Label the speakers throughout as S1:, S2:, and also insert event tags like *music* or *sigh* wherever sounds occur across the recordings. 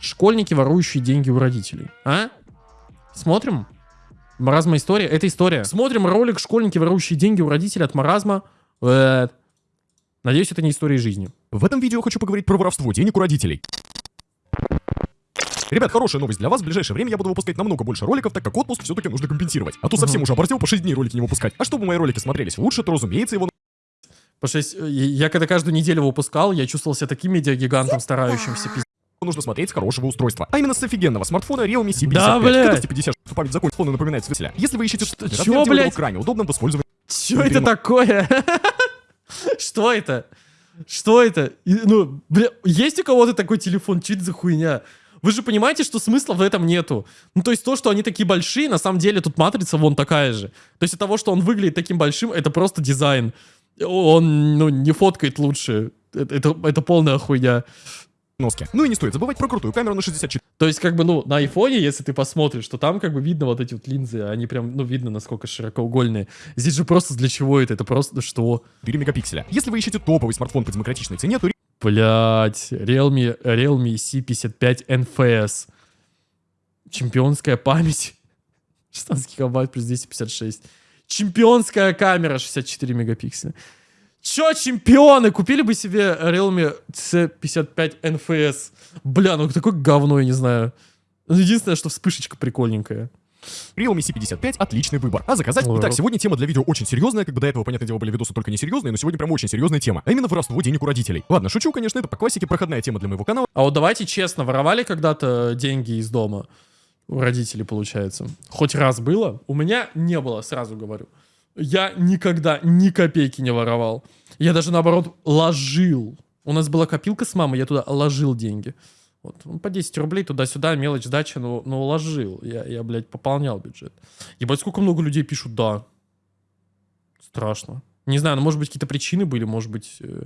S1: Школьники, ворующие деньги у родителей. А? Смотрим? Маразма история? Это история. Смотрим ролик «Школьники, ворующие деньги у родителей» от Маразма. Э, Надеюсь, это не история жизни.
S2: В этом видео хочу поговорить про воровство денег у родителей. Ребят, хорошая новость для вас. В ближайшее время я буду выпускать намного больше роликов, так как отпуск все-таки нужно компенсировать. А то совсем уже оборзел по 6 дней ролики не выпускать. А чтобы мои ролики смотрелись лучше, то, разумеется, его
S1: Потому что если- я когда каждую неделю выпускал, я чувствовал себя таким медиагигантом, старающимся пиздец.
S2: нужно смотреть с хорошего устройства. А именно с офигенного смартфона Realme C55.
S1: Да, блядь.
S2: Скорости 50, что память закончится, фону напоминает свидетеля. Если вы ищете
S1: Что-
S2: размер
S1: чё, блядь?
S2: крайне удобным в использовании.
S1: Что это такое? *laughs* Что это? Что это? Ну, бля, есть у кого-то такой телефон? Что это за хуйня? Вы же понимаете, что смысла в этом нету. Ну, то есть то, что они такие большие, на самом деле тут матрица вон такая же. То есть от того, что он выглядит таким большим, это просто дизайн. Он, ну, не фоткает лучше. Это, это, это полная хуйня.
S2: Носки. Ну и не стоит забывать про крутую камеру на 64
S1: То есть, как бы, ну, на айфоне, если ты посмотришь, то там, как бы, видно вот эти вот линзы, они прям, ну, видно, насколько широкоугольные. Здесь же просто для чего это? Это просто что?
S2: мегапикселя. Если вы ищете топовый смартфон по демократичной цене, то
S1: Блять, Realme, Realme C55 NFS. Чемпионская память. *laughs* 16 гигабайт плюс 256. Чемпионская камера 64 мегапикселя. Чё, чемпионы? Купили бы себе Realme C55 NFS. Бля, ну такое говно, я не знаю. Ну, Единственное, что вспышечка прикольненькая.
S2: Realme C55 отличный выбор. А заказать? Итак, сегодня тема для видео очень серьезная, как бы до этого, понятное дело, были видосы только не серьезные, но сегодня прям очень серьезная тема. А именно воровство денег у родителей. Ладно, шучу, конечно, это по классике проходная тема для моего канала.
S1: А вот давайте честно, воровали когда-то деньги из дома? У родителей, получается. Хоть раз было? У меня не было, сразу говорю. Я никогда ни копейки не воровал. Я даже, наоборот, ложил. У нас была копилка с мамой, я туда ложил деньги. Вот, ну, по 10 рублей туда-сюда, мелочь, сдача, но, но ложил. Я, я, блядь, пополнял бюджет. Ебать, сколько много людей пишут «да». Страшно. Не знаю, ну, может быть, какие-то причины были, может быть, э,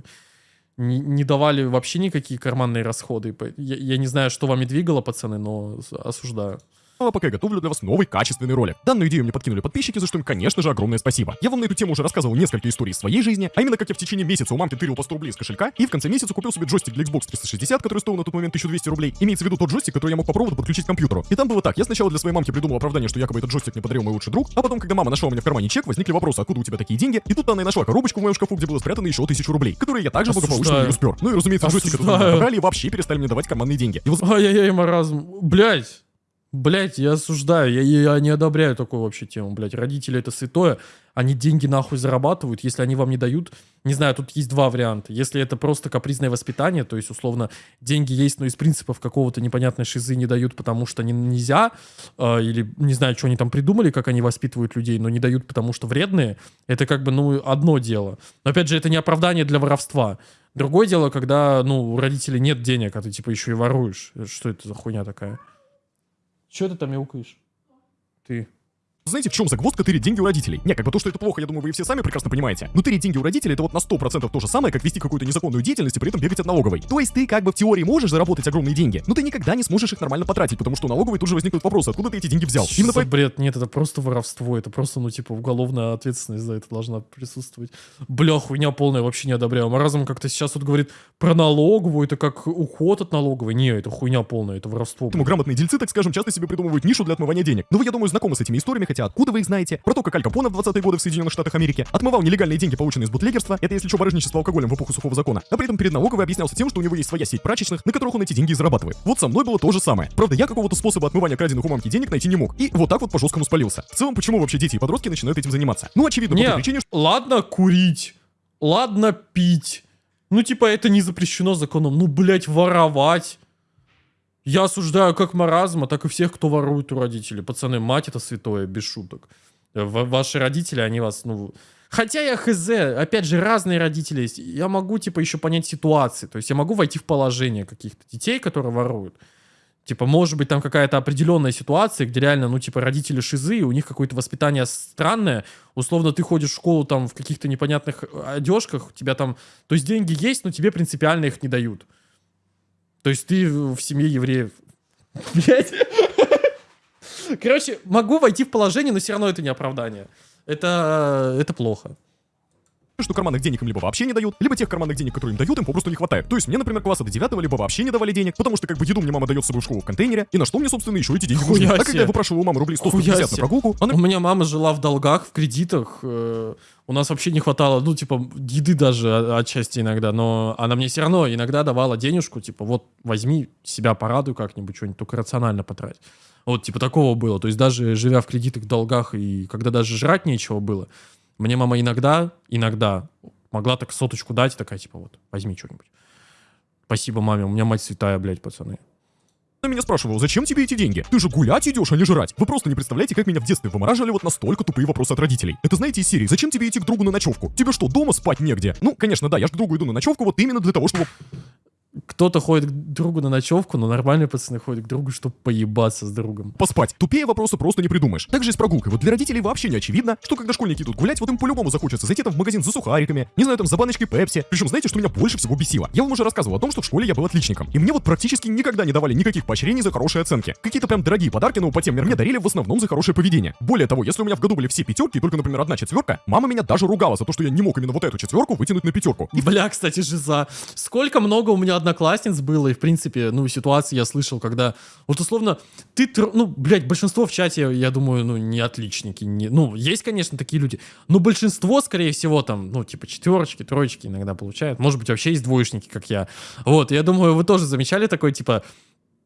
S1: не, не давали вообще никакие карманные расходы. Я, я не знаю, что вами двигало, пацаны, но осуждаю.
S2: А пока я готовлю для вас новый качественный ролик. Данную идею мне подкинули подписчики, за что им, конечно же, огромное спасибо. Я вам на эту тему уже рассказывал несколько историй из своей жизни, а именно как я в течение месяца у мамки тырил по 100 рублей из кошелька, и в конце месяца купил себе джойстик для Xbox 360, который стоил на тот момент 1200 рублей. Имеется в виду тот джойстик, который я мог по проводу подключить к компьютеру. И там было так, я сначала для своей мамки придумал оправдание, что якобы этот джойстик мне подарил мой лучший друг, а потом, когда мама нашла у меня в кармане чек, возникли вопросы, откуда у тебя такие деньги, и тут она и нашла коробочку в моем шкафу, где было спрятано еще 1000 рублей, которые я также благополучно
S1: Осуждаю.
S2: не успер. Ну и разумеется, джойстик этот забрали и вообще перестали мне давать карманные деньги. И
S1: Ай-яй-яй, маразм. Блять. Блять, я осуждаю, я, я не одобряю такую вообще тему, блять. Родители это святое, они деньги нахуй зарабатывают, если они вам не дают, не знаю, тут есть два варианта. Если это просто капризное воспитание, то есть, условно, деньги есть, но из принципов какого-то непонятной шизы не дают, потому что не, нельзя, э, или не знаю, что они там придумали, как они воспитывают людей, но не дают, потому что вредные, это как бы, ну, одно дело. Но, опять же, это не оправдание для воровства. Другое дело, когда, ну, у родителей нет денег, а ты, типа, еще и воруешь. Что это за хуйня такая? Че ты там мяукаешь? Ты.
S2: Знаете, в чем загвоздка тырить деньги у родителей? Не, как бы то, что это плохо, я думаю, вы все сами прекрасно понимаете. Но тырить деньги у родителей это вот на 100% то же самое, как вести какую-то незаконную деятельность и при этом бегать от налоговой. То есть ты как бы в теории можешь заработать огромные деньги, но ты никогда не сможешь их нормально потратить, потому что у налоговой тут же возникнут вопросы, откуда ты эти деньги взял.
S1: Что
S2: Именно поэтому
S1: бред? Нет, это просто воровство. Это просто, ну, типа, уголовная ответственность за это должна присутствовать. Бля, хуйня полная, вообще не одобряю. Маразм как-то сейчас вот говорит про налоговую, это как уход от налоговой. Не, это хуйня полная, это воровство. блядь.
S2: грамотные дельцы, так скажем, часто себе придумывают нишу для отмывания денег. Но вы, я думаю, знакомы с этими историями, хотя откуда вы их знаете? Про то, как Аль Капоне в 20-е годы в Соединенных Штатах Америки отмывал нелегальные деньги, полученные из бутлегерства, это если что, барыжничество алкоголем в эпоху сухого закона, а при этом перед налоговой объяснялся тем, что у него есть своя сеть прачечных, на которых он эти деньги и зарабатывает. Вот со мной было то же самое. Правда, я какого-то способа отмывания краденных у мамки денег найти не мог. И вот так вот по жесткому спалился. В целом, почему вообще дети и подростки начинают этим заниматься? Ну, очевидно, по той
S1: Не,
S2: причине, что
S1: ладно курить, ладно пить. Ну, типа, это не запрещено законом. Ну, блядь, воровать. Я осуждаю как маразма, так и всех, кто ворует у родителей. Пацаны, мать это святое, без шуток. В- ваши родители, они вас, ну... Хотя я хз, опять же, разные родители есть. Я могу, типа, еще понять ситуации. То есть я могу войти в положение каких-то детей, которые воруют. Типа, может быть, там какая-то определенная ситуация, где реально, ну, типа, родители шизы, и у них какое-то воспитание странное. Условно, ты ходишь в школу там в каких-то непонятных одежках, у тебя там... То есть деньги есть, но тебе принципиально их не дают. То есть ты в семье евреев. Блять. Короче, могу войти в положение, но все равно это не оправдание. Это, это плохо.
S2: Что карманных денег им либо вообще не дают, либо тех карманных денег, которые им дают, им попросту не хватает. То есть мне, например, класса до 9 либо вообще не давали денег, потому что как бы еду мне мама дает с собой в школу в контейнере, и на что мне, собственно, еще эти деньги нужны. А когда я выпрашивал у мамы рублей 100
S1: Хуя
S2: 150 на прогулку, она
S1: У меня мама жила в долгах, в кредитах. э, У нас вообще не хватало, ну, типа, еды даже о- отчасти иногда. Но она мне все равно иногда давала денежку, типа, вот, возьми, себя порадуй как-нибудь, что-нибудь, только рационально потрать. Вот, типа, такого было. То есть даже живя в кредитах, долгах, и когда даже жрать нечего было, мне мама иногда, иногда могла так соточку дать, такая, типа, вот, возьми что-нибудь. Спасибо маме, у меня мать святая, блядь, пацаны.
S2: Она меня спрашивала, зачем тебе эти деньги? Ты же гулять идешь, а не жрать. Вы просто не представляете, как меня в детстве вымораживали вот настолько тупые вопросы от родителей. Это знаете из серии, зачем тебе идти к другу на ночевку? Тебе что, дома спать негде? Ну, конечно, да, я ж к другу иду на ночевку вот именно для того, чтобы
S1: Кто-то ходит к другу на ночевку, но нормальные пацаны ходят к другу, чтобы поебаться с другом.
S2: поспать. Тупее вопроса просто не придумаешь. Также и с прогулкой. Вот для родителей вообще не очевидно, что когда школьники идут гулять, вот им по-любому захочется зайти там в магазин за сухариками, не знаю, там за баночкой пепси. Причем знаете, что меня больше всего бесило? Я вам уже рассказывал о том, что в школе я был отличником. И мне вот практически никогда не давали никаких поощрений за хорошие оценки. Какие-то прям дорогие подарки, но по тем мне дарили в основном за хорошее поведение. Более того, если у меня в году были все пятерки, только, например, одна четверка, мама меня даже ругала за то, что я не мог именно вот эту четверку вытянуть на пятерку.
S1: И, бля, кстати, жиза. Сколько много у меня одноклассниц было, и, в принципе, ну, ситуации я слышал, когда, вот, условно, ты, ну, блядь, большинство в чате, я думаю, ну, не отличники, не, ну, есть, конечно, такие люди, но большинство, скорее всего, там, ну, типа, четверочки, троечки иногда получают, может быть, вообще есть двоечники, как я. Вот, я думаю, вы тоже замечали такой, типа,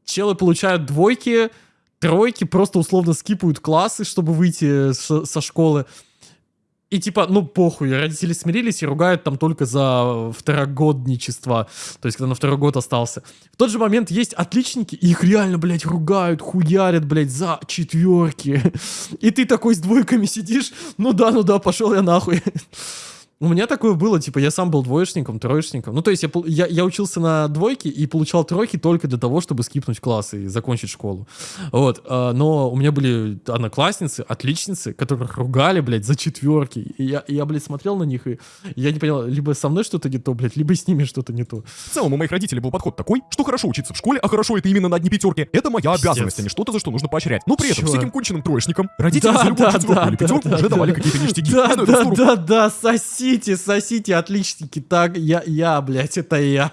S1: челы получают двойки, тройки, просто условно скипают классы, чтобы выйти с- со школы. И типа, ну похуй, родители смирились и ругают там только за второгодничество. То есть, когда на второй год остался. В тот же момент есть отличники, их реально, блядь, ругают, хуярят, блядь, за четверки. *laughs* И ты такой с двойками сидишь, ну да, ну да, пошел я нахуй. *laughs* У меня такое было, типа, я сам был двоечником, троечником. Ну, то есть я, я, я учился на двойке и получал тройки только для того, чтобы скипнуть класс и закончить школу. Вот. а, но у меня были одноклассницы, отличницы, которых ругали, блядь, за четверки. И я, я, блядь, смотрел на них, и я не понял, либо со мной что-то не то, блядь, либо с ними что-то не то.
S2: В целом у моих родителей был подход такой, что хорошо учиться в школе, а хорошо это именно на одни пятерки. Это моя обязанность, а не что-то, за что нужно поощрять. Но при этом
S1: Чё?
S2: всяким конченным троечникам родители
S1: Да,
S2: за любую
S1: да,
S2: четверку
S1: да,
S2: или
S1: да,
S2: пятерку
S1: да,
S2: уже
S1: да.
S2: давали какие-то ништяги.
S1: Да,
S2: это
S1: да, да, да, сосите, сосите, отличники, так, я, я, блядь, это я.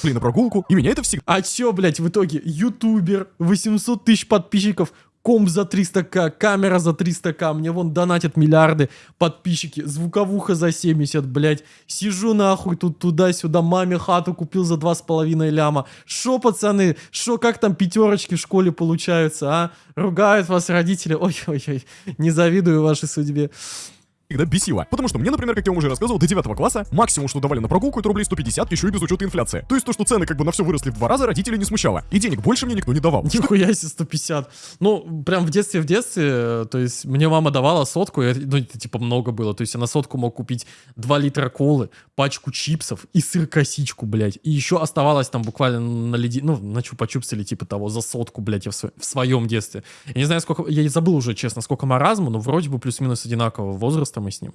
S2: Шли на прогулку, и меня это всегда
S1: А чё, блядь, в итоге? Ютубер, 800 тысяч подписчиков, комп за 300к, камера за 300к, мне вон донатят миллиарды подписчики, звуковуха за 70, блядь. Сижу нахуй тут туда-сюда, маме хату купил за 2,5 ляма. Шо, пацаны, шо, как там пятерочки в школе получаются, а? Ругают вас родители, ой-ой-ой, не завидую вашей судьбе.
S2: Всегда бесило. Потому что мне, например, как я вам уже рассказывал, до 9 класса максимум, что давали на прогулку, это рублей 150, еще и без учета инфляции. То есть то, что цены как бы на все выросли в два раза, родителей не смущало. И денег больше мне никто не давал.
S1: Нихуя себе 150. Ну, прям в детстве, в детстве, э, то есть мне мама давала сотку, и ну, это типа много было. То есть я на сотку мог купить 2 литра колы, пачку чипсов и сыр-косичку, блядь. И еще оставалось там буквально на леди... ну, на чупа-чупс или типа того, за сотку, блядь, я в, сво- в своем детстве. Я не знаю, сколько... Я забыл уже, честно, сколько маразму, но вроде бы плюс-минус одинакового возраста мы с ним,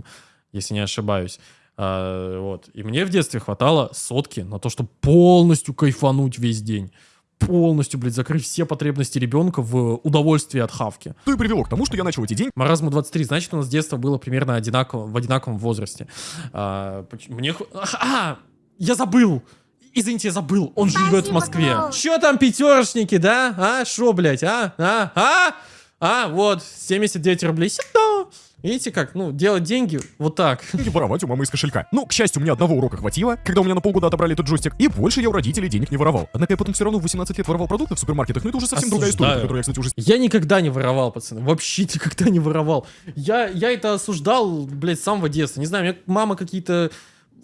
S1: если не ошибаюсь. А, вот. И мне в детстве хватало сотки на то, чтобы полностью кайфануть весь день полностью, блядь, закрыть все потребности ребенка в удовольствии от хавки.
S2: То и привело к тому, что я начал эти деньги
S1: Маразму 23, значит, у нас детство было примерно одинаково, в одинаковом возрасте. А, мне... ху- А, я забыл! Извините, я забыл, он же живет в Москве. Чё там пятерочники, да? А, шо, блядь, а? А? А? А, вот, 79 рублей. Сюда. Видите как, ну, делать деньги вот так. *laughs*
S2: воровать у мамы из кошелька. Ну, к счастью, меня одного урока хватило, когда у меня на полгода отобрали этот джойстик, и больше я у родителей денег не воровал. Однако я потом все равно в 18 лет воровал продукты в супермаркетах, но это уже совсем другая история,
S1: Осуждаю.
S2: которую я, кстати, уже
S1: Я никогда не воровал, пацаны. Вообще *laughs* никогда не воровал. Я, я это осуждал, блядь, с самого детства. Не знаю, мне мама какие-то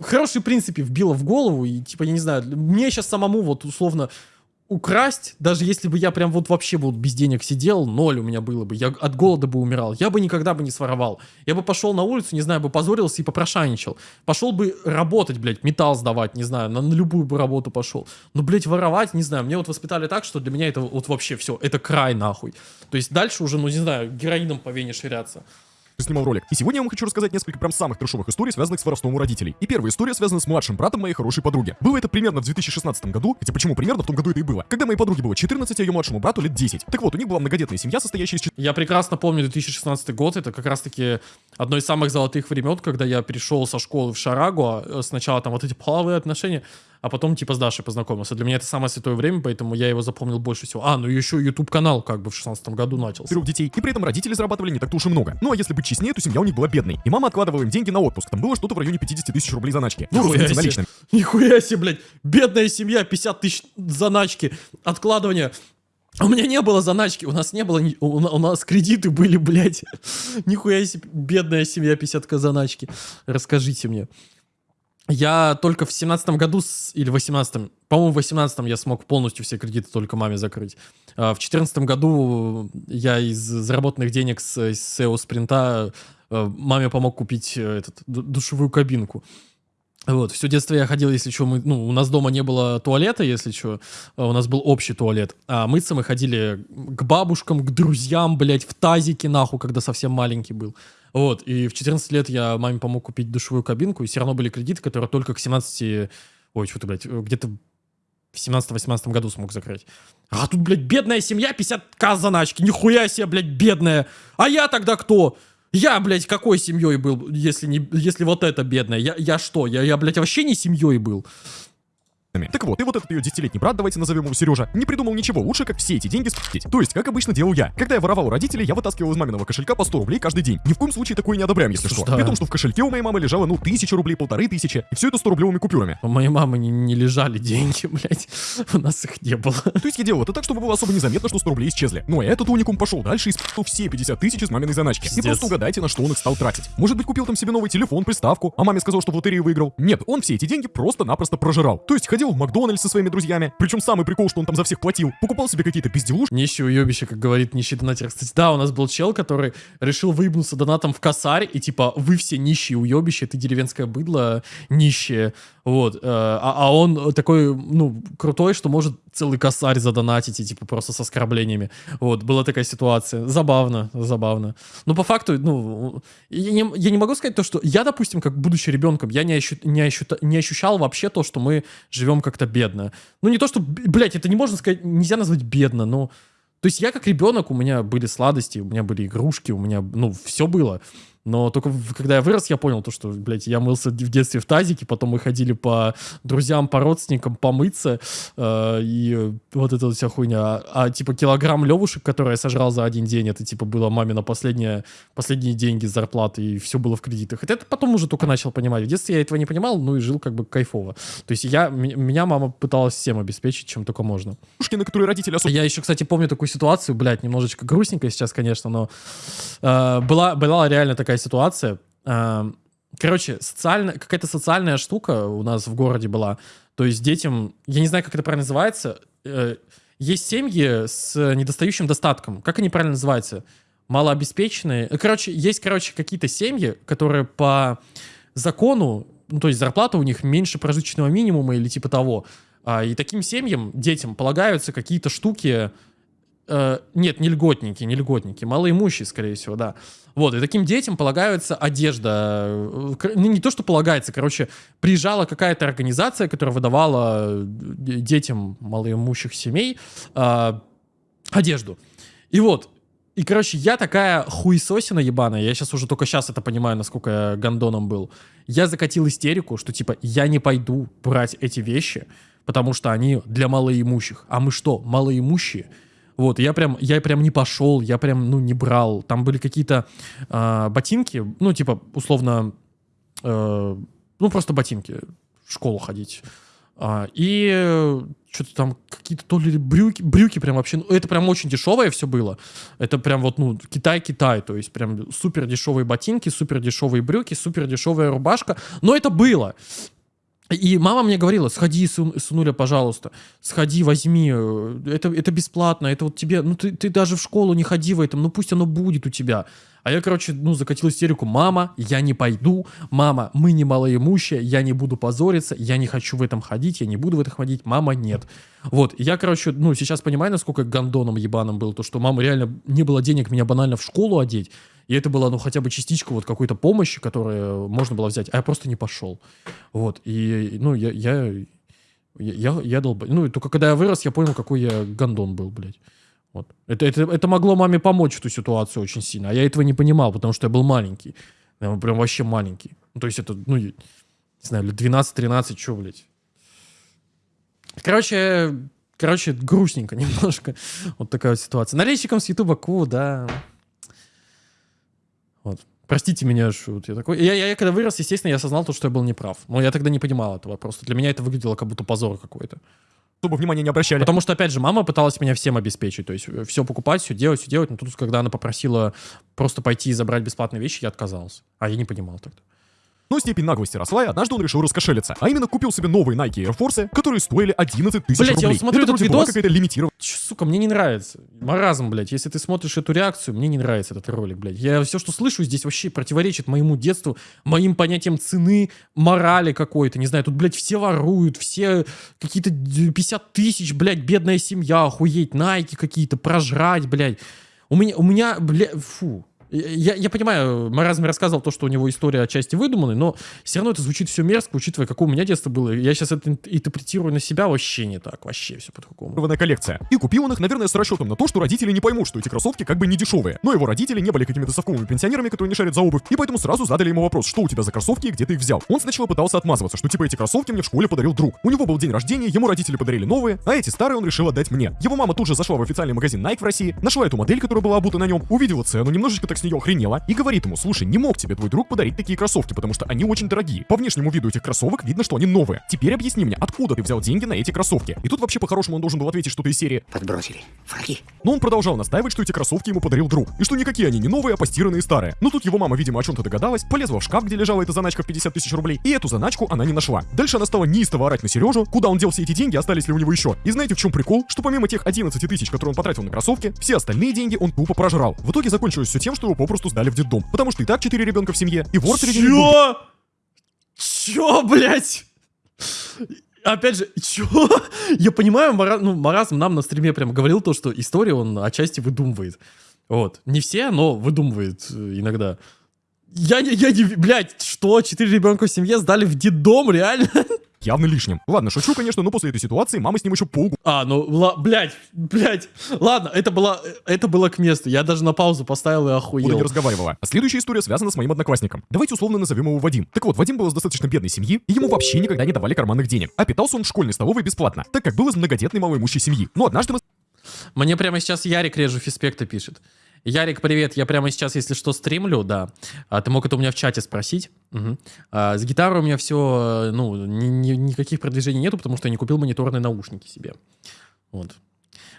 S1: хорошие принципы вбила в голову. И, типа, я не знаю, мне сейчас самому вот условно украсть, даже если бы я прям вот вообще вот без денег сидел, ноль у меня было бы, я от голода бы умирал, я бы никогда бы не своровал. Я бы пошел на улицу, не знаю, бы позорился и попрошайничал. Пошел бы работать, блядь, металл сдавать, не знаю, на, на любую бы работу пошел. Но, блядь, воровать, не знаю, мне вот воспитали так, что для меня это вот вообще все, это край нахуй. То есть дальше уже, ну не знаю, героином по вене ширяться.
S2: Снимал ролик. И сегодня я вам хочу рассказать несколько прям самых трешовых историй, связанных с воровством у родителей. И первая история связана с младшим братом моей хорошей подруги. Было это примерно в 2016 году, хотя почему примерно в том году это и было. Когда моей подруге было 14, а ее младшему брату лет 10. Так вот, у них была многодетная семья, состоящая из
S1: Я прекрасно помню 2016 год, это как раз-таки одно из самых золотых времен, когда я перешел со школы в Шарагу, а сначала там вот эти половые отношения, а потом типа с Дашей познакомился. Для меня это самое святое время, поэтому я его запомнил больше всего. А, ну еще YouTube канал как бы в 16 году начался.
S2: Трех детей, и при этом родители зарабатывали не так-то уж и много. Ну а если быть честнее, то семья у них была бедной. И мама откладывала им деньги на отпуск. Там было что-то в районе 50 тысяч рублей заначки. Ну,
S1: Нихуя себе.
S2: наличными.
S1: Нихуя себе, блядь. Бедная семья, 50 тысяч заначки, откладывание. У меня не было заначки, у нас не было, у, у нас кредиты были, блядь. *laughs* Нихуя себе, бедная семья, 50 заначки. Расскажите мне. Я только в семнадцатом году, или в 18 по-моему, в 18 я смог полностью все кредиты только маме закрыть. А В четырнадцатом году я из заработанных денег с, SEO спринта э, маме помог купить э, этот, ду- душевую кабинку. Вот, все детство я ходил, если что, мы, ну, у нас дома не было туалета, если что, у нас был общий туалет, а мыться мы ходили к бабушкам, к друзьям, блядь, в тазике, нахуй, когда совсем маленький был. Вот, и в 14 лет я маме помог купить душевую кабинку, и все равно были кредиты, которые только к 17, ой, что ты, блядь, где-то в 17-18 году смог закрыть. А тут, блядь, бедная семья, 50к заначки, нихуя себе, блядь, бедная. А я тогда кто? Я, блядь, какой семьей был, если, не, если вот это бедная? Я, я что? Я, я, блядь, вообще не семьей был.
S2: Так вот, и вот этот ее десятилетний брат, давайте назовем его Сережа, не придумал ничего лучше, как все эти деньги спить. То есть, как обычно делал я. Когда я воровал у родителей, я вытаскивал из маминого кошелька по 100 рублей каждый день. Ни в коем случае такое не одобряем, если что. При том, что в кошельке у моей мамы лежало, ну, тысяча рублей, полторы тысячи. И все это 100 рублевыми купюрами.
S1: У моей мамы не, не лежали деньги, *laughs* блядь. У нас их не было.
S2: То есть я делал это так, чтобы было особо незаметно, что 100 рублей исчезли. Ну а этот уникум пошел дальше и спил все 50 тысяч из маминой заначки. И
S1: Пиздец.
S2: просто угадайте, на что он их стал тратить. Может быть, купил там себе новый телефон, приставку, а маме сказал, что в лотерею выиграл. Нет, он все эти деньги просто-напросто прожирал. То есть ходил в Макдональдс со своими друзьями. Причем самый прикол, что он там за всех платил. Покупал себе какие-то безделушки.
S1: Нищий уебище, как говорит нищий донатер. Кстати, да, у нас был чел, который решил выебнуться донатом в косарь, и типа, вы все нищие уебище, ты деревенское быдло нищее. Вот. э, А, а он такой, ну, крутой, что может целый косарь задонатить, и типа просто с оскорблениями. Вот, была такая ситуация. Забавно, забавно. Но по факту, ну, я не, я не могу сказать то, что я, допустим, как будучи ребенком, я не, ощу- не, ощу- не ощущал вообще то, что мы живем как-то бедно. Ну, не то, что, блядь, это не можно сказать, нельзя назвать бедно, но... То есть я как ребенок, у меня были сладости, у меня были игрушки, у меня, ну, все было. Но только когда я вырос, я понял то, что, блядь, я мылся в детстве в тазике, потом мы ходили по друзьям, по родственникам помыться, э, и вот эта вот вся хуйня. А, а, типа килограмм левушек, который я сожрал за один день, это типа было мамина последняя, последние деньги с зарплаты, и все было в кредитах. Это, это потом уже только начал понимать. В детстве я этого не понимал, ну и жил как бы кайфово. То есть я, меня мама пыталась всем обеспечить, чем только можно.
S2: на которые родители особо
S1: Я еще, кстати, помню такую ситуацию, блядь, немножечко грустненько сейчас, конечно, но э, была, была реально такая ситуация. Э, короче, социально, какая-то социальная штука у нас в городе была. То есть детям, я не знаю, как это правильно называется, э, есть семьи с недостающим достатком. Как они правильно называются? Малообеспеченные. Э, Короче, есть, короче, какие-то семьи, которые по закону, ну, то есть зарплата у них меньше прожиточного минимума или типа того. А, и таким семьям, детям, полагаются какие-то штуки... э, нет, не льготники, не льготники, малоимущие, скорее всего, да. Вот, и таким детям полагается одежда. э, к- Ну, не то, что полагается, короче, приезжала какая-то организация, которая выдавала э, детям малоимущих семей э, одежду. И вот, и, короче, я такая хуесосина ебаная, я сейчас уже только сейчас это понимаю, насколько я гондоном был. Я закатил истерику, что, типа, я не пойду брать эти вещи, потому что они для малоимущих. А мы что, малоимущие? Вот, я прям, я прям не пошел, я прям, ну, не брал. Там были какие-то а, ботинки, ну, типа, условно, э, ну, просто ботинки, в школу ходить. А, и что-то там какие-то то ли брюки, брюки прям вообще, ну, это прям очень дешевое все было. Это прям вот, ну, Китай-Китай, то есть прям супер дешевые ботинки, супер дешевые брюки, супер дешевая рубашка. Но это было. И мама мне говорила, сходи, сынуля, пожалуйста, сходи, возьми, э, это, это бесплатно, это вот тебе, ну ты, ты даже в школу не ходи в этом, ну пусть оно будет у тебя. А я, короче, ну, закатил истерику, мама, я не пойду, мама, мы не малоимущие, я не буду позориться, я не хочу в этом ходить, я не буду в этом ходить, мама, нет. Вот, я, короче, ну, сейчас понимаю, насколько я гондоном ебаным был, то, что мама реально не было денег меня банально в школу одеть, И это была, ну, хотя бы частичка вот какой-то помощи, которую можно было взять, а я просто не пошел. Вот, и, ну, я, я, я, я долб... Ну, только когда я вырос, я понял, какой я гондон был, блядь. Вот. Это, это, это могло маме помочь в ту ситуацию очень сильно, а я этого не понимал, потому что я был маленький. Я прям вообще маленький. Ну, то есть это, ну, не знаю, лет 12-13, что, блядь. Короче, короче, грустненько *laughs* немножко. Вот такая вот ситуация. Налейщиком с Ютуба Ку, да. Вот. Простите меня, что вот я такой. Я, я, я когда вырос, естественно, я осознал то, что я был неправ. Но я тогда не понимал этого просто. Для меня это выглядело как будто позор какой-то.
S2: Чтобы внимания не обращали.
S1: Потому что, опять же, мама пыталась меня всем обеспечить. То есть все покупать, все делать, все делать. Но тут, когда она попросила просто пойти и забрать бесплатные вещи, я отказался. А я не понимал тогда.
S2: Но степень наглости росла, и однажды он решил раскошелиться. А именно купил себе новые Nike Air Force, которые стоили 11 тысяч
S1: Блять,
S2: рублей.
S1: я вот смотрю
S2: Это
S1: этот видос.
S2: какая-то лимитированная
S1: сука, мне не нравится. Маразм, блядь. Если ты смотришь эту реакцию, мне не нравится этот ролик, блядь. Я все, что слышу здесь, вообще противоречит моему детству, моим понятиям цены, морали какой-то. Не знаю, тут, блядь, все воруют, все какие-то 50 тысяч, блядь, бедная семья, охуеть, найки какие-то, прожрать, блядь. У меня, у меня, блядь, фу. Я, я понимаю, Маразм рассказывал то, что у него история отчасти выдуманная, но все равно это звучит все мерзко, учитывая, какое у меня детство было. Я сейчас это ин- интерпретирую на себя вообще не так, вообще все по-другому.
S2: коллекция. И купил он их, наверное, с расчетом на то, что родители не поймут, что эти кроссовки как бы не дешевые. Но его родители не были какими-то совковыми пенсионерами, которые не шарят за обувь, и поэтому сразу задали ему вопрос, что у тебя за кроссовки и где ты их взял. Он сначала пытался отмазываться, что типа эти кроссовки мне в школе подарил друг. У него был день рождения, ему родители подарили новые, а эти старые он решил отдать мне. Его мама тут же зашла в официальный магазин Nike в России, нашла эту модель, которая была обута на нем, увидела цену, немножечко так нее охренела, и говорит ему, слушай, не мог тебе твой друг подарить такие кроссовки, потому что они очень дорогие. По внешнему виду этих кроссовок видно, что они новые. Теперь объясни мне, откуда ты взял деньги на эти кроссовки? И тут вообще по-хорошему он должен был ответить что-то из серии
S3: Подбросили. Враги.
S2: но он продолжал настаивать, что эти кроссовки ему подарил друг, и что никакие они не новые, а постиранные старые. Но тут его мама, видимо, о чем-то догадалась, полезла в шкаф, где лежала эта заначка в 50 тысяч рублей, и эту заначку она не нашла. Дальше она стала неистово орать на Сережу, куда он дел все эти деньги, остались ли у него еще. И знаете, в чем прикол? Что помимо тех 11 тысяч, которые он потратил на кроссовки, все остальные деньги он тупо прожрал. В итоге закончилось все тем, что его попросту сдали в детдом. Потому что и так 4 ребенка в семье, и вор среди них
S1: Чё? Чё, блядь? Опять же, чё? Я понимаю, Мара- ну, Маразм нам на стриме прям говорил то, что историю он отчасти выдумывает. Вот. Не все, но выдумывает э, иногда. Я не, я не, блядь, что? Четыре ребенка в семье сдали в детдом, реально?
S2: Явно лишним. Ладно, шучу, конечно, но после этой ситуации мама с ним еще полгода
S1: А, ну, ла, блядь, блядь. Ладно, это было, это было к месту. Я даже на паузу поставил и
S2: не
S1: охуел.
S2: разговаривала. А следующая история связана с моим одноклассником. Давайте условно назовем его Вадим. Так вот, Вадим был из достаточно бедной семьи, и ему вообще никогда не давали карманных денег. А питался он в школьной столовой бесплатно, так как был из многодетной малоимущей семьи. Но однажды мы
S1: Мне прямо сейчас Ярик Режу Фиспекта пишет. Ярик, привет, я прямо сейчас, если что, стримлю, да. А, ты мог это у меня в чате спросить. Мгм. А, с гитарой у меня все, ну, ни- ни- никаких продвижений нету, потому что я не купил мониторные наушники себе. Вот.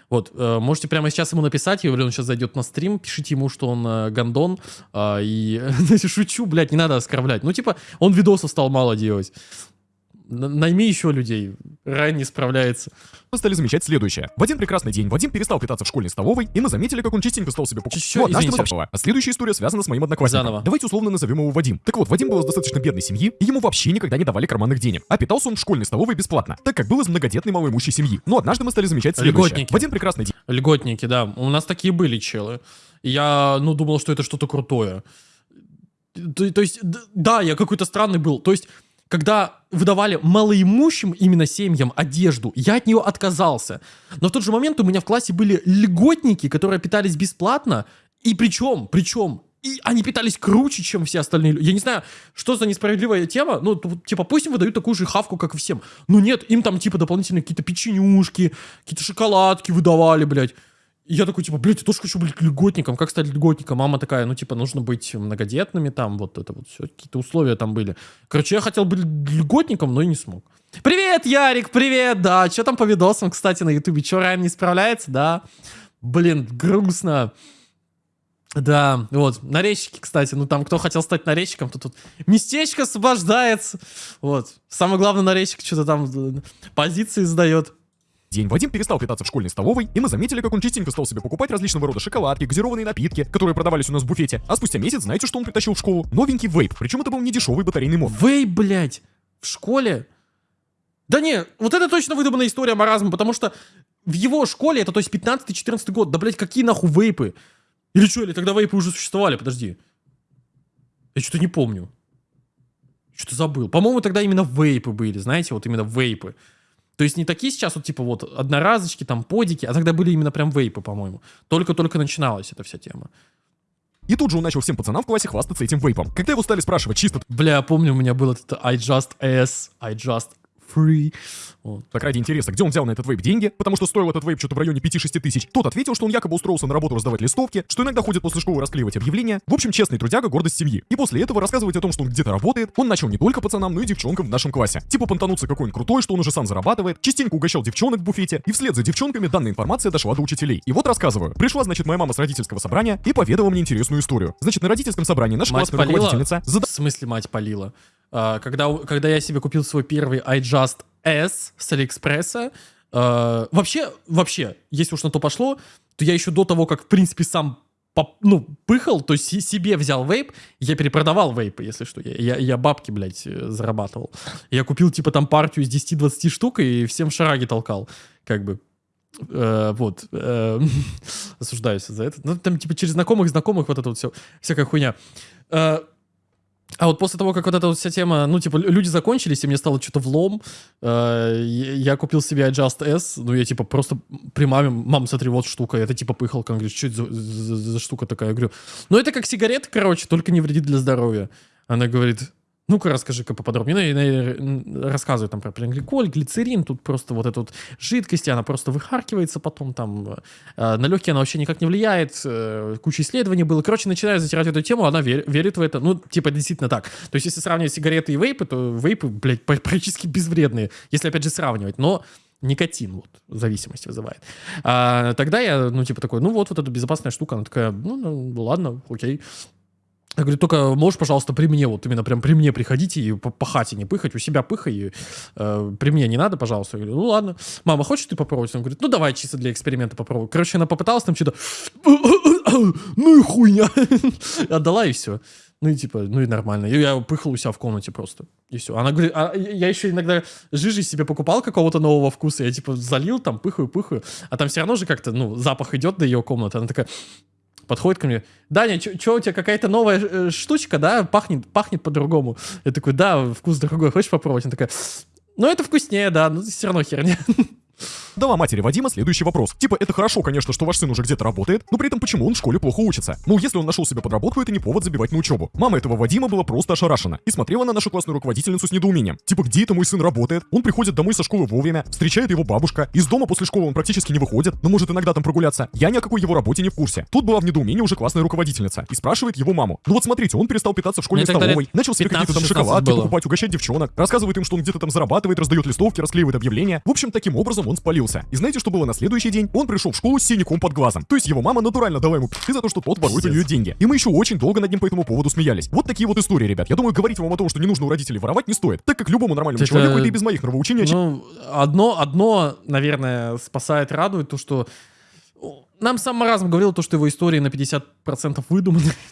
S1: Вот, э, можете прямо сейчас ему написать, я он сейчас зайдет на стрим, пишите ему, что он э, гондон, а, и, *laughs* шучу, блядь, не надо оскорблять. Ну, типа, он видосов стал мало делать. Найми еще людей, Райан не справляется.
S2: мы стали замечать следующее. В один прекрасный день Вадим перестал питаться в школьной столовой, и мы заметили, как он частенько стал себе покупать. Однажды
S1: извините.
S2: А следующая история связана с моим одноклассником.
S1: Заново.
S2: Давайте условно назовем его Вадим. Так вот, Вадим был из достаточно бедной семьи, и ему вообще никогда не давали карманных денег. А питался он в школьной столовой бесплатно, так как был из многодетной малоимущей семьи. Но однажды мы стали замечать следующее.
S1: Льготники.
S2: В один прекрасный день
S1: Льготники, да. У нас такие были челы. Я, ну, думал, что это что-то крутое. То, то есть, да, я какой-то странный был. То есть, когда выдавали малоимущим именно семьям одежду, я от нее отказался. Но в тот же момент у меня в классе были льготники, которые питались бесплатно. И причем, причем, и они питались круче, чем все остальные. лю- Я не знаю, что за несправедливая тема. Ну, типа, пусть им выдают такую же хавку, как и всем. Но нет, им там, типа, дополнительно какие-то печенюшки, какие-то шоколадки выдавали, блядь. Я такой, типа, блядь, я тоже хочу быть льготником. Как стать льготником? Мама такая, ну, типа, нужно быть многодетными там, вот это вот все, какие-то условия там были. Короче, я хотел быть льготником, но и не смог. Привет, Ярик, привет, да. Что там по видосам, кстати, на ютубе? Че, Райан не справляется, да? Блин, грустно. Да, вот, нарезчики, кстати, ну там, кто хотел стать нарезчиком, то тут местечко освобождается. Вот, самый главный нарезчик что-то там позиции сдает.
S2: День Вадим перестал питаться в школьной столовой, и мы заметили, как он частенько стал себе покупать различного рода шоколадки, газированные напитки, которые продавались у нас в буфете. А спустя месяц, знаете, что он притащил в школу? Новенький вейп, причем это был не дешевый батарейный мод.
S1: Вей, блядь, в школе? Да не, вот это точно выдуманная история маразма, потому что в его школе, это то есть 15-14 год, да, блядь, какие нахуй вейпы? Или что, или тогда вейпы уже существовали, подожди. Я что-то не помню. Что-то забыл. По-моему, тогда именно вейпы были, знаете, вот именно вейпы. То есть не такие сейчас вот типа вот одноразочки, там подики, а тогда были именно прям вейпы, по-моему. Только-только начиналась эта вся тема.
S2: И тут же он начал всем пацанам в классе хвастаться этим вейпом. Когда его стали спрашивать чисто
S1: Бля, помню, у меня был этот I just S, I just free. Вот.
S2: так ради интереса, где он взял на этот вейп деньги, потому что стоил этот вейп что-то в районе 5-6 тысяч, тот ответил, что он якобы устроился на работу раздавать листовки, что иногда ходит после школы расклеивать объявления. В общем, честный трудяга, гордость семьи. И после этого рассказывать о том, что он где-то работает, он начал не только пацанам, но и девчонкам в нашем классе. Типа понтануться какой-нибудь крутой, что он уже сам зарабатывает, частенько угощал девчонок в буфете, и вслед за девчонками данная информация дошла до учителей. И вот рассказываю. Пришла, значит, моя мама с родительского собрания и поведала мне интересную историю. Значит, на родительском собрании наша
S1: Мать
S2: классная
S1: полила?
S2: руководительница зада-
S1: В смысле мать полила? А, когда, когда я себе купил свой первый I just S с Алиэкспресса, а, вообще, вообще, если уж на то пошло, то я еще до того, как, в принципе, сам ну, пыхал, то есть себе взял вейп, я перепродавал вейпы, если что. Я, я, я бабки, блядь, э, зарабатывал. Я купил, типа, там партию из 10-20 штук и всем шараги толкал, как бы. Э, вот. э, *laughs* осуждаюсь за это. Ну, там, типа, через знакомых, знакомых, вот это вот все, всякая хуйня. Э, а вот после того, как вот эта вот вся тема, ну, типа, лю- люди закончились, и мне стало что-то влом, э, я купил себе Adjust S, ну, я, типа, просто при маме, мам, смотри, вот штука, это, типа, пыхалка, она говорит, что это за, за- за штука такая? Я говорю, ну, это как сигарета, короче, только не вредит для здоровья. Она говорит, ну-ка, расскажи-ка поподробнее. Ну, рассказывает там про гликоль, глицерин, тут просто вот эта вот жидкость, она просто выхаркивается потом там. э, на легкие она вообще никак не влияет, э, куча исследований было. Короче, начиная затирать эту тему, она вер- верит в это. Ну, типа, действительно так. То есть, если сравнивать сигареты и вейпы, то вейпы, блядь, пр- практически безвредные, если, опять же, сравнивать. Но никотин вот зависимость вызывает. А, тогда я, ну, типа такой, ну вот, вот эта безопасная штука. Она такая, ну, ну ладно, окей. Я говорю, только можешь, пожалуйста, при мне, вот именно прям при мне приходите и по, по хате не пыхать, у себя пыхай, и, э, при мне не надо, пожалуйста. Я говорю, ну ладно. Мама, хочешь ты попробовать? Она говорит, ну давай чисто для эксперимента попробуй. Короче, она попыталась там что-то, *coughs* ну и хуйня. *laughs* Отдала и все. Ну и типа, ну и нормально. И я пыхал у себя в комнате просто. И все. Она говорит, а я еще иногда жижи себе покупал какого-то нового вкуса. Я типа залил, там пыхаю, пыхаю. А там все равно же как-то, ну, запах идет до ее комнаты. Она такая, подходит ко мне. Даня, что у тебя какая-то новая э, штучка, да? Пахнет, пахнет по-другому. Я такой, да, вкус другой. Хочешь попробовать? Она такая, ну это вкуснее, да, но все равно херня. *laughs*
S2: Дала матери Вадима следующий вопрос. Типа, это хорошо, конечно, что ваш сын уже где-то работает, но при этом почему он в школе плохо учится? Мол, если он нашел себе подработку, это не повод забивать на учебу. Мама этого Вадима была просто ошарашена и смотрела на нашу классную руководительницу с недоумением. Типа, где это мой сын работает? Он приходит домой со школы вовремя, встречает его бабушка, из дома после школы он практически не выходит, но может иногда там прогуляться. Я ни о какой его работе не в курсе. Тут была в недоумении уже классная руководительница и спрашивает его маму. Ну вот смотрите, он перестал питаться в школьной
S1: лет
S2: столовой, начал себе какие-то там
S1: 15-16
S2: шоколадки
S1: было.
S2: покупать, угощать девчонок, рассказывает им, что он где-то там зарабатывает, раздает листовки, расклеивает объявления. В общем, таким образом он спалился. И знаете, что было на следующий день? Он пришел в школу с синяком под глазом. То есть его мама натурально дала ему пи***ы за то, что тот ворует у нее деньги. И мы еще очень долго над ним по этому поводу смеялись. Вот такие вот истории, ребят. Я думаю, говорить вам о том, что не нужно у родителей воровать, не стоит, так как любому нормальному
S1: Это-
S2: человеку это и без моих нравоучений.
S1: Ну, одно, одно, наверное, спасает, радует, то, что нам сам Маразм говорил, то, что его истории на 50% выдуманы.